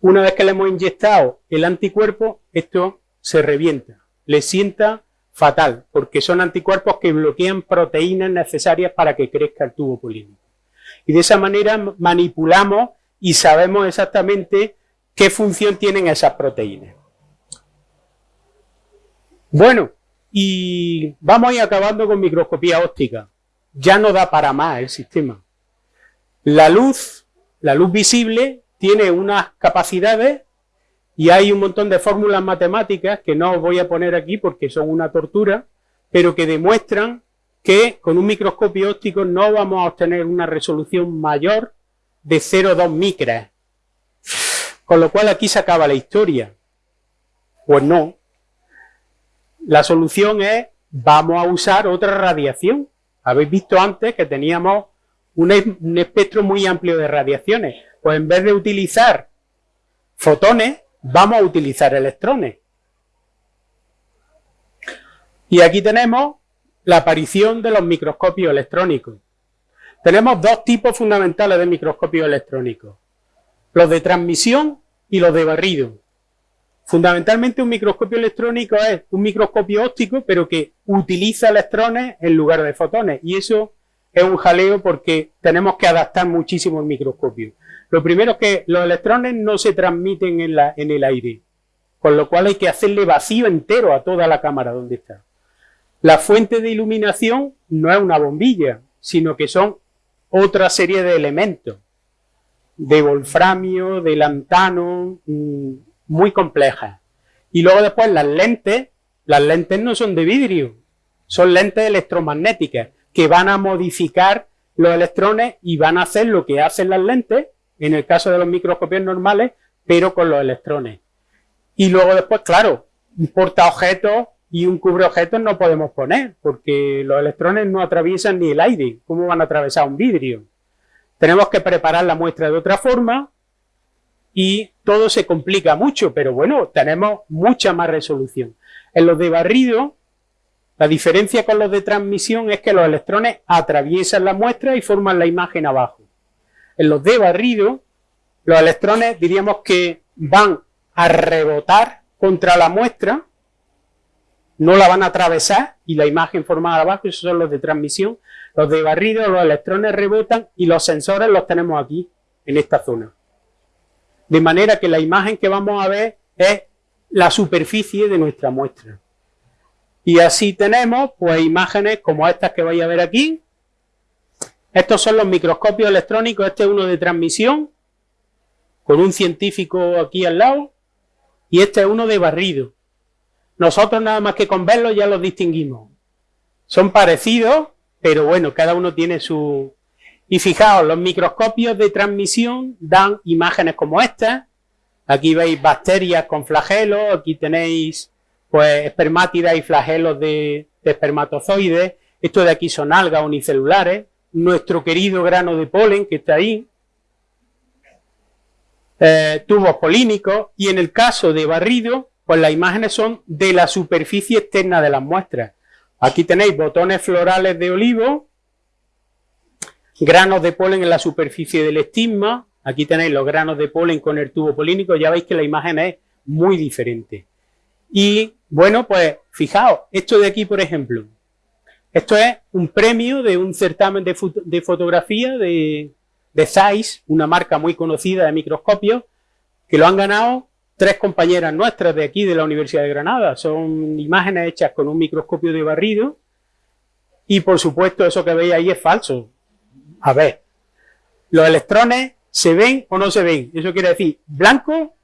una vez que le hemos inyectado el anticuerpo, esto se revienta. Le sienta fatal, porque son anticuerpos que bloquean proteínas necesarias para que crezca el tubo polínico. Y de esa manera manipulamos y sabemos exactamente qué función tienen esas proteínas. Bueno, y vamos a ir acabando con microscopía óptica. Ya no da para más el sistema. La luz, la luz visible, tiene unas capacidades y hay un montón de fórmulas matemáticas que no os voy a poner aquí porque son una tortura, pero que demuestran que con un microscopio óptico no vamos a obtener una resolución mayor de 0,2 micras. Con lo cual aquí se acaba la historia. Pues no. La solución es, vamos a usar otra radiación. Habéis visto antes que teníamos un, espectro muy amplio de radiaciones. Pues en vez de utilizar fotones, vamos a utilizar electrones. Y aquí tenemos la aparición de los microscopios electrónicos. Tenemos dos tipos fundamentales de microscopios electrónicos, los de transmisión y los de barrido. Fundamentalmente un microscopio electrónico es un microscopio óptico, pero que utiliza electrones en lugar de fotones. Y eso es un jaleo porque tenemos que adaptar muchísimo el microscopio. Lo primero es que los electrones no se transmiten en, el aire, con lo cual hay que hacerle vacío entero a toda la cámara donde está. La fuente de iluminación no es una bombilla, sino que son otra serie de elementos, de wolframio, de lantano, mm, muy complejas. Y luego después las lentes, las lentes no son de vidrio, son lentes electromagnéticas que van a modificar los electrones y van a hacer lo que hacen las lentes, en el caso de los microscopios normales, pero con los electrones. Y luego después, claro, un portaobjetos y un cubreobjetos no podemos poner, porque los electrones no atraviesan ni el aire. ¿Cómo van a atravesar un vidrio? Tenemos que preparar la muestra de otra forma y todo se complica mucho, pero bueno, tenemos mucha más resolución. En los de barrido, la diferencia con los de transmisión es que los electrones atraviesan la muestra y forman la imagen abajo. En los de barrido, los electrones diríamos que van a rebotar contra la muestra, no la van a atravesar y la imagen formada abajo, esos son los de transmisión. Los de barrido, los electrones rebotan y los sensores los tenemos aquí, en esta zona. De manera que la imagen que vamos a ver es la superficie de nuestra muestra. Y así tenemos pues imágenes como estas que vais a ver aquí. Estos son los microscopios electrónicos, este es uno de transmisión, con un científico aquí al lado, y este es uno de barrido. Nosotros nada más que con verlos ya los distinguimos. Son parecidos, pero bueno, cada uno tiene su... Y fijaos, los microscopios de transmisión dan imágenes como esta. Aquí veis bacterias con flagelos, aquí tenéis pues espermátidas y flagelos de, espermatozoides. Esto de aquí son algas unicelulares. Nuestro querido grano de polen que está ahí. Eh, tubos polínicos. Y en el caso de barrido, pues las imágenes son de la superficie externa de las muestras. Aquí tenéis botones florales de olivo, granos de polen en la superficie del estigma. Aquí tenéis los granos de polen con el tubo polínico. Ya veis que la imagen es muy diferente. Y bueno, pues fijaos, esto de aquí, por ejemplo, esto es un premio de un certamen de, fotografía de, de Zeiss, una marca muy conocida de microscopios, que lo han ganado tres compañeras nuestras de aquí, de la Universidad de Granada. Son imágenes hechas con un microscopio de barrido y, por supuesto, eso que veis ahí es falso. A ver, los electrones se ven o no se ven. Eso quiere decir blanco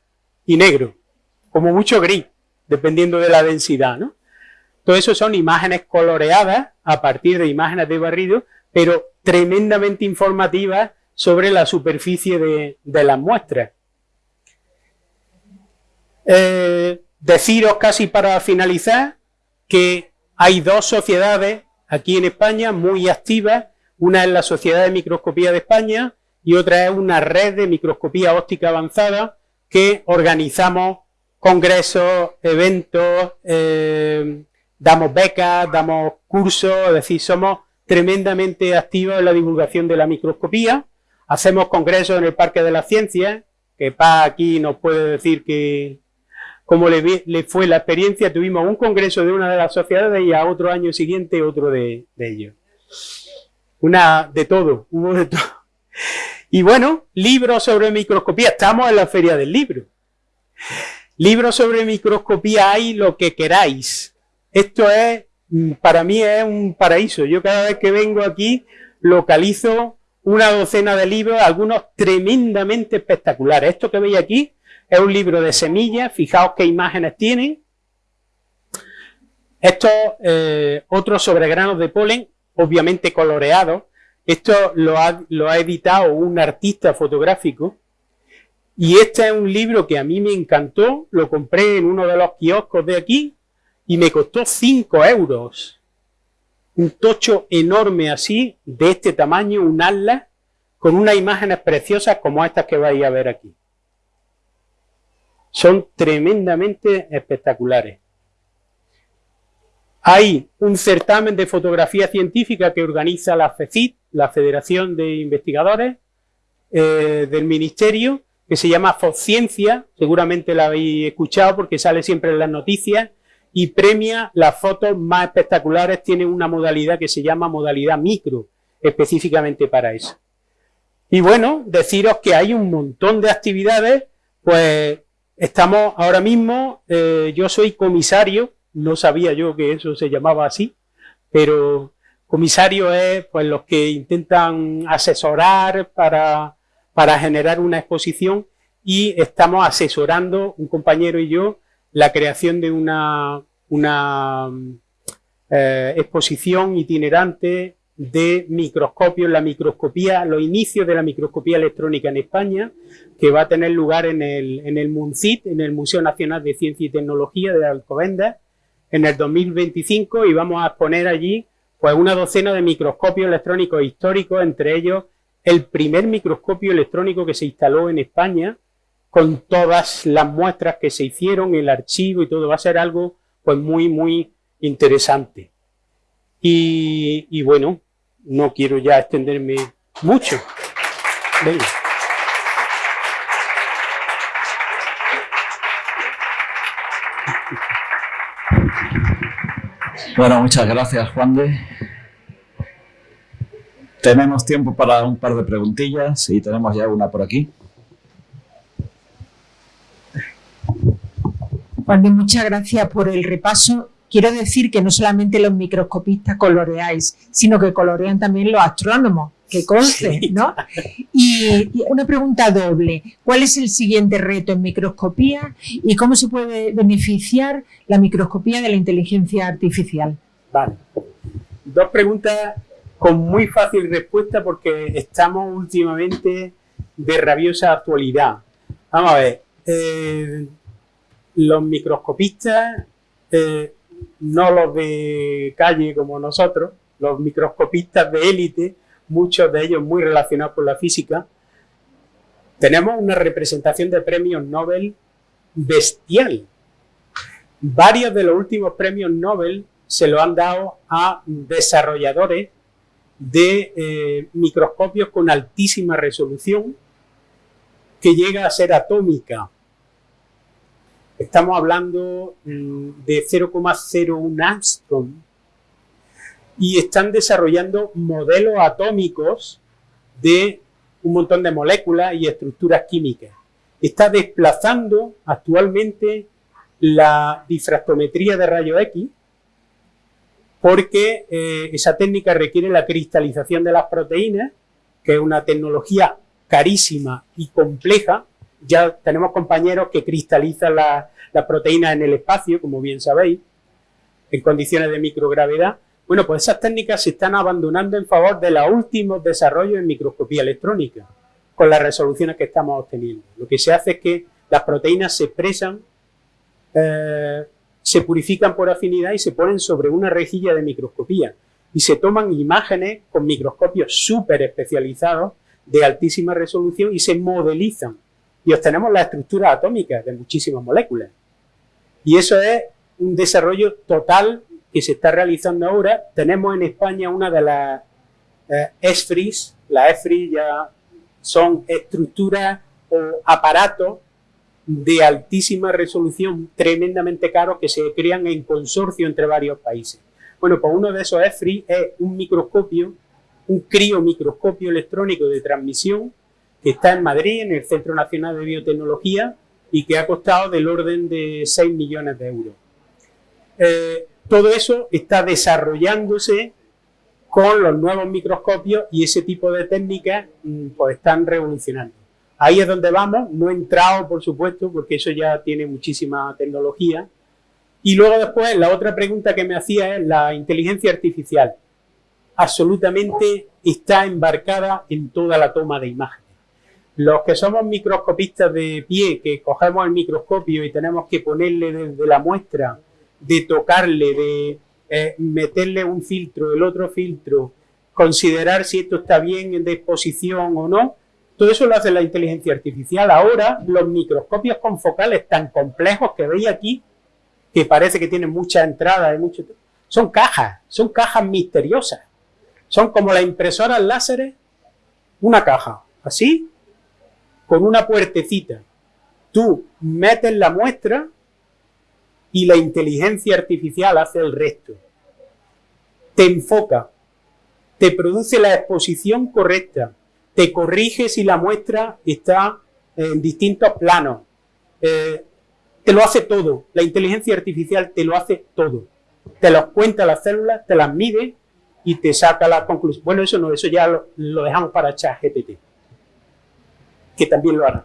y negro, como mucho gris dependiendo de la densidad, ¿no? Todo eso son imágenes coloreadas a partir de imágenes de barrido, pero tremendamente informativas sobre la superficie de, las muestras. Eh, deciros casi para finalizar que hay dos sociedades aquí en España muy activas. Una es la Sociedad de Microscopía de España y otra es una red de microscopía óptica avanzada que organizamos congresos, eventos, eh, damos becas, damos cursos, es decir, somos tremendamente activos en la divulgación de la microscopía. Hacemos congresos en el Parque de las Ciencias, que Pa aquí nos puede decir que cómo le, fue la experiencia. Tuvimos un congreso de una de las sociedades y a otro año siguiente otro de, de ellos. Una de todo, hubo de todo. Y bueno, libros sobre microscopía. Estamos en la feria del libro. Libros sobre microscopía hay lo que queráis. Esto es, mm, para mí es un paraíso. Yo cada vez que vengo aquí localizo una docena de libros, algunos tremendamente espectaculares. Esto que veis aquí es un libro de semillas, fijaos qué imágenes tiene. Esto, eh, otro sobre granos de polen, obviamente coloreado. Esto lo ha, lo ha editado un artista fotográfico y este es un libro que a mí me encantó, lo compré en uno de los kioscos de aquí y me costó 5 euros. Un tocho enorme así, de este tamaño, un atlas, con unas imágenes preciosas como estas que vais a ver aquí. Son tremendamente espectaculares. Hay un certamen de fotografía científica que organiza la FECIT, la Federación de Investigadores eh, del Ministerio, que se llama Fotciencia, seguramente la habéis escuchado porque sale siempre en las noticias, y premia las fotos más espectaculares, tiene una modalidad que se llama modalidad micro, específicamente para eso. Y bueno, deciros que hay un montón de actividades, pues estamos ahora mismo, eh, yo soy comisario, no sabía yo que eso se llamaba así, pero comisario es pues los que intentan asesorar para, para generar una exposición y estamos asesorando, un compañero y yo, la creación de una, una eh, exposición itinerante de microscopios, la microscopía, los inicios de la microscopía electrónica en España, que va a tener lugar en el, en el MUNCIT, en el Museo Nacional de Ciencia y Tecnología de Alcobendas, en el 2025 y vamos a exponer allí pues una docena de microscopios electrónicos históricos, entre ellos el primer microscopio electrónico que se instaló en España, con todas las muestras que se hicieron, el archivo y todo, va a ser algo pues muy, muy interesante. Y, bueno, no quiero ya extenderme mucho. Venga. Bueno, muchas gracias, Juan de. Tenemos tiempo para un par de preguntillas y tenemos ya una por aquí. Juan de, muchas gracias por el repaso quiero decir que no solamente los microscopistas coloreáis, sino que colorean también los astrónomos, que conste, ¿no? Y, una pregunta doble. ¿Cuál es el siguiente reto en microscopía y cómo se puede beneficiar la microscopía de la inteligencia artificial? Vale. Dos preguntas con muy fácil respuesta porque estamos últimamente de rabiosa actualidad. Vamos a ver. Eh, los microscopistas eh, no los de calle como nosotros, los microscopistas de élite, muchos de ellos muy relacionados con la física, tenemos una representación de premios Nobel bestial. Varios de los últimos premios Nobel se lo han dado a desarrolladores de eh, microscopios con altísima resolución que llega a ser atómica. Estamos hablando mm, de 0,01 Armstrong y están desarrollando modelos atómicos de un montón de moléculas y estructuras químicas. Está desplazando actualmente la difractometría de rayo X porque eh, esa técnica requiere la cristalización de las proteínas, que es una tecnología carísima y compleja, ya tenemos compañeros que cristalizan las proteínas en el espacio, como bien sabéis, en condiciones de microgravedad. Bueno, pues esas técnicas se están abandonando en favor de los últimos desarrollos en microscopía electrónica, con las resoluciones que estamos obteniendo. Lo que se hace es que las proteínas se expresan, eh, se purifican por afinidad y se ponen sobre una rejilla de microscopía y se toman imágenes con microscopios súper especializados de altísima resolución y se modelizan y obtenemos la estructura atómica de muchísimas moléculas. Y eso es un desarrollo total que se está realizando ahora. Tenemos en España una de las eh, ESFRIs, las ESFRIs ya son estructuras o aparatos de altísima resolución, tremendamente caros, que se crean en consorcio entre varios países. Bueno, pues uno de esos ESFRI es un microscopio, un criomicroscopio electrónico de transmisión, está en Madrid, en el Centro Nacional de Biotecnología, y que ha costado del orden de 6 millones de euros. Eh, todo eso está desarrollándose con los nuevos microscopios y ese tipo de técnicas mm, pues están revolucionando. Ahí es donde vamos, no he entrado por supuesto porque eso ya tiene muchísima tecnología. Y luego después la otra pregunta que me hacía es la inteligencia artificial. Absolutamente está embarcada en toda la toma de imágenes. Los que somos microscopistas de pie, que cogemos el microscopio y tenemos que ponerle desde la muestra, de tocarle, de eh, meterle un filtro, el otro filtro, considerar si esto está bien de exposición o no, todo eso lo hace la inteligencia artificial. Ahora, los microscopios con focales tan complejos que veis aquí, que parece que tienen muchas entradas y mucho, son cajas, son cajas misteriosas. Son como las impresoras láseres, una caja, así, con una puertecita. Tú metes la muestra y la inteligencia artificial hace el resto. Te enfoca, te produce la exposición correcta, te corrige si la muestra está en distintos planos. Eh, te lo hace todo, la inteligencia artificial te lo hace todo. te los cuenta las células, te las mide y te saca la conclusión. Bueno, eso no, eso ya lo, lo dejamos para ChatGPT, que también lo hará.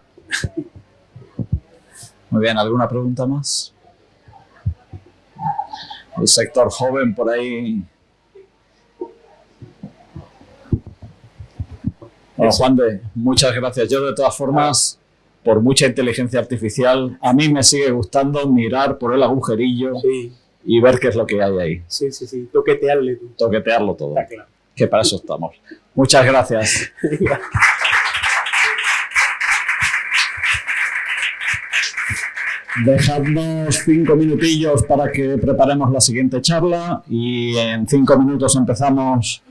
Muy bien, ¿alguna pregunta más? El sector joven por ahí. Bueno, Juan de, muchas gracias. Yo de todas formas, por mucha inteligencia artificial, a mí me sigue gustando mirar por el agujerillo Sí, y ver qué es lo que hay ahí. sí, sí, sí, toquetearle tú. Toquetearlo todo. Está claro. Que para eso estamos. Muchas gracias. Dejadnos cinco minutillos para que preparemos la siguiente charla y en cinco minutos empezamos